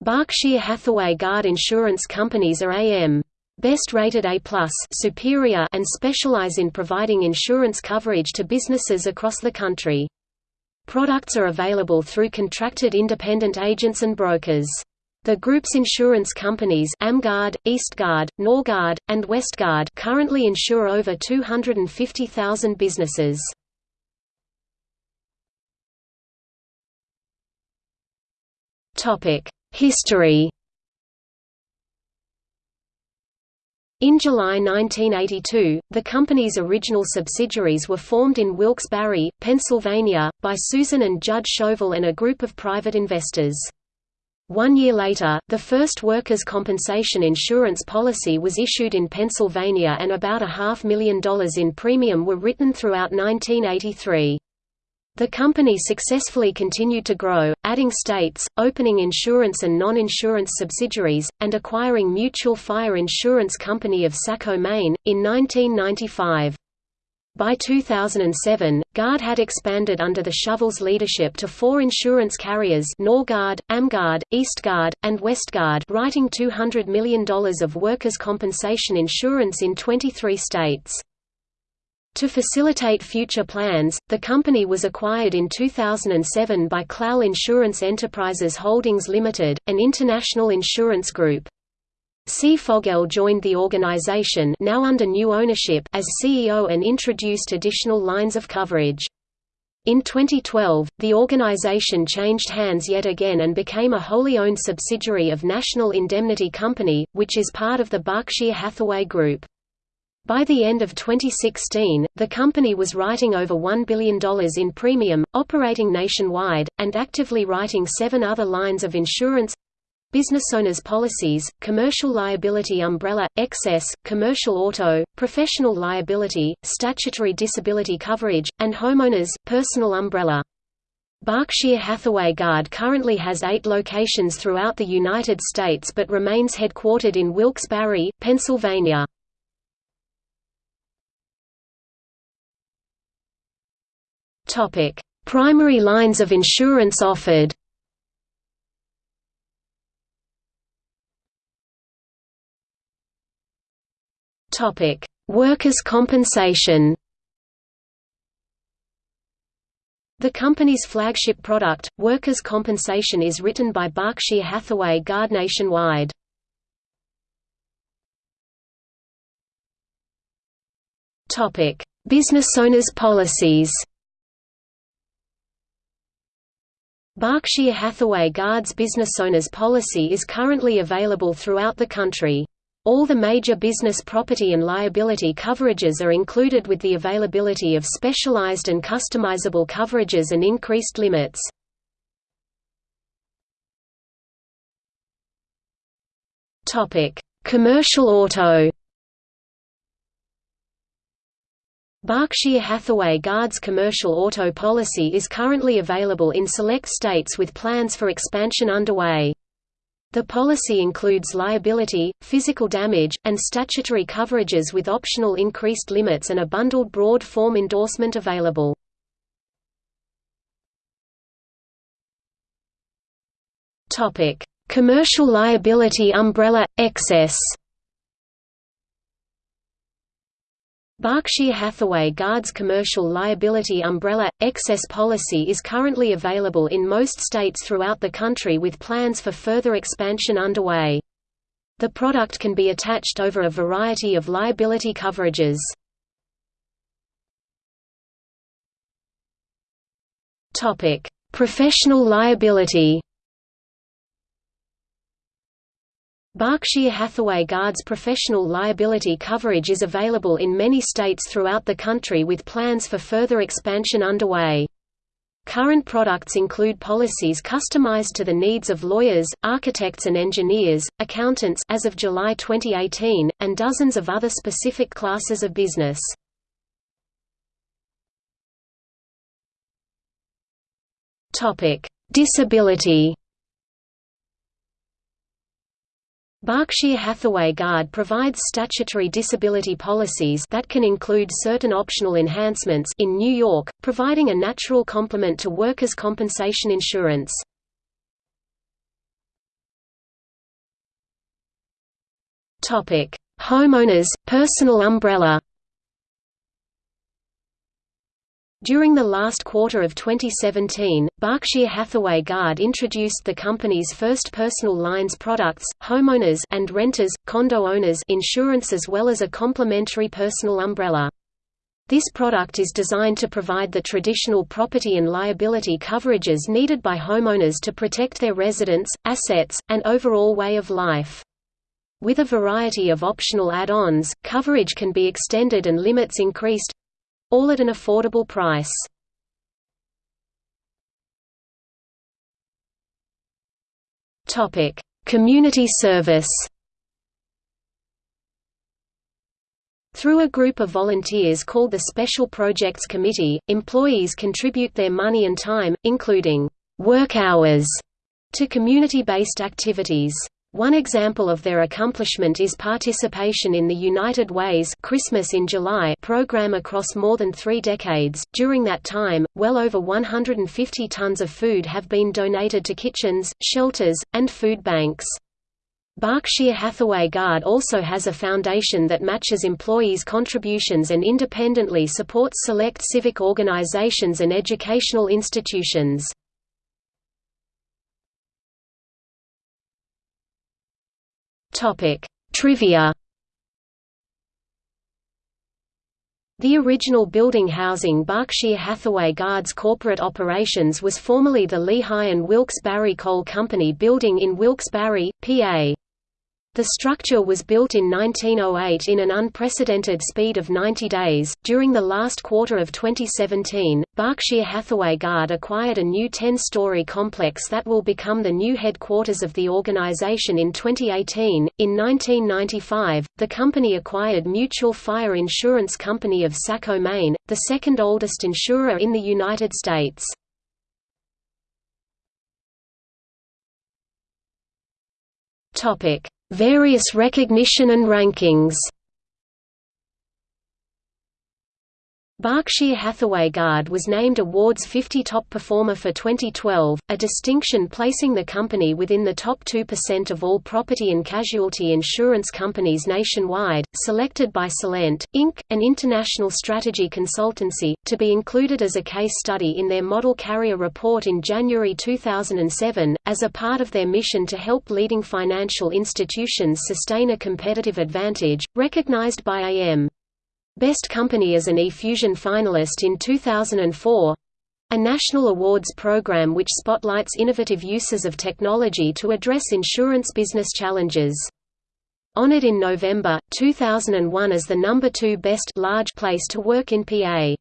Berkshire Hathaway Guard insurance companies are AM Best rated A+, superior and specialize in providing insurance coverage to businesses across the country. Products are available through contracted independent agents and brokers. The group's insurance companies AmGuard, EastGuard, NorGuard, and WestGuard currently insure over 250,000 businesses. History In July 1982, the company's original subsidiaries were formed in Wilkes-Barre, Pennsylvania, by Susan and Judd Shovell and a group of private investors. One year later, the first workers' compensation insurance policy was issued in Pennsylvania and about a half million dollars in premium were written throughout 1983. The company successfully continued to grow, adding states, opening insurance and non-insurance subsidiaries, and acquiring Mutual Fire Insurance Company of Saco, Maine, in 1995. By 2007, Guard had expanded under the Shovell's leadership to four insurance carriers NorGuard, AmGuard, EastGuard, and WestGuard writing $200 million of workers' compensation insurance in 23 states. To facilitate future plans, the company was acquired in 2007 by Clal Insurance Enterprises Holdings Limited, an international insurance group. Sy Foguel joined the organization now under new ownership as CEO and introduced additional lines of coverage. In 2012, the organization changed hands yet again and became a wholly owned subsidiary of National Indemnity Company, which is part of the Berkshire Hathaway Group. By the end of 2016, the company was writing over $1 billion in premium, operating nationwide, and actively writing seven other lines of insurance business owners policies, commercial liability umbrella, excess, commercial auto, professional liability, statutory disability coverage, and homeowners, personal umbrella. Berkshire Hathaway Guard currently has eight locations throughout the United States but remains headquartered in Wilkes-Barre, Pennsylvania. Topic: Primary lines of insurance offered. Topic: Workers' compensation. The company's flagship product, workers' compensation is written by Berkshire Hathaway Guard nationwide. Business owners' policies Berkshire Hathaway Guard's business owners policy is currently available throughout the country. All the major business property and liability coverages are included with the availability of specialized and customizable coverages and increased limits. Commercial auto Berkshire Hathaway Guard's commercial auto policy is currently available in select states with plans for expansion underway. The policy includes liability, physical damage, and statutory coverages with optional increased limits and a bundled broad form endorsement available. Commercial liability umbrella – excess Berkshire Hathaway Guard's commercial liability umbrella excess policy is currently available in most states throughout the country with plans for further expansion underway. The product can be attached over a variety of liability coverages. Topic: Professional liability. Berkshire Hathaway Guard's professional liability coverage is available in many states throughout the country with plans for further expansion underway. Current products include policies customized to the needs of lawyers, architects and engineers, accountants as of July 2018, and dozens of other specific classes of business. Disability Berkshire Hathaway Guard provides statutory disability policies that can include certain optional enhancements in New York, providing a natural complement to workers' compensation insurance. Homeowners, personal umbrella during the last quarter of 2017, Berkshire Hathaway Guard introduced the company's first personal lines products, homeowners and renters, condo owners insurance as well as a complementary personal umbrella. This product is designed to provide the traditional property and liability coverages needed by homeowners to protect their residence, assets, and overall way of life. With a variety of optional add-ons, coverage can be extended and limits increased, all at an affordable price. Topic: Community service. Through a group of volunteers called the Special Projects Committee, employees contribute their money and time, including work hours, to community-based activities. One example of their accomplishment is participation in the United Way's Christmas in July program across more than three decades. During that time, well over 150 tons of food have been donated to kitchens, shelters, and food banks. Berkshire Hathaway Guard also has a foundation that matches employees' contributions and independently supports select civic organizations and educational institutions. Topic: Trivia. The original building housing Berkshire Hathaway Guard's corporate operations was formerly the Lehigh and Wilkes-Barre Coal Company building in Wilkes-Barre, PA. The structure was built in 1908 in an unprecedented speed of 90 days. During the last quarter of 2017, Berkshire Hathaway Guard acquired a new 10 story complex that will become the new headquarters of the organization in 2018. In 1995, the company acquired Mutual Fire Insurance Company of Saco, Maine, the second oldest insurer in the United States. Topic Various recognition and rankings Berkshire Hathaway Guard was named Awards 50 Top Performer for 2012, a distinction placing the company within the top 2% of all property and casualty insurance companies nationwide, selected by Celent, Inc., an international strategy consultancy, to be included as a case study in their Model Carrier Report in January 2007, as a part of their mission to help leading financial institutions sustain a competitive advantage, recognized by AM. Best Company as an eFusion finalist in 2004 a national awards program which spotlights innovative uses of technology to address insurance business challenges. Honored in November, 2001 as the number two best large place to work in PA.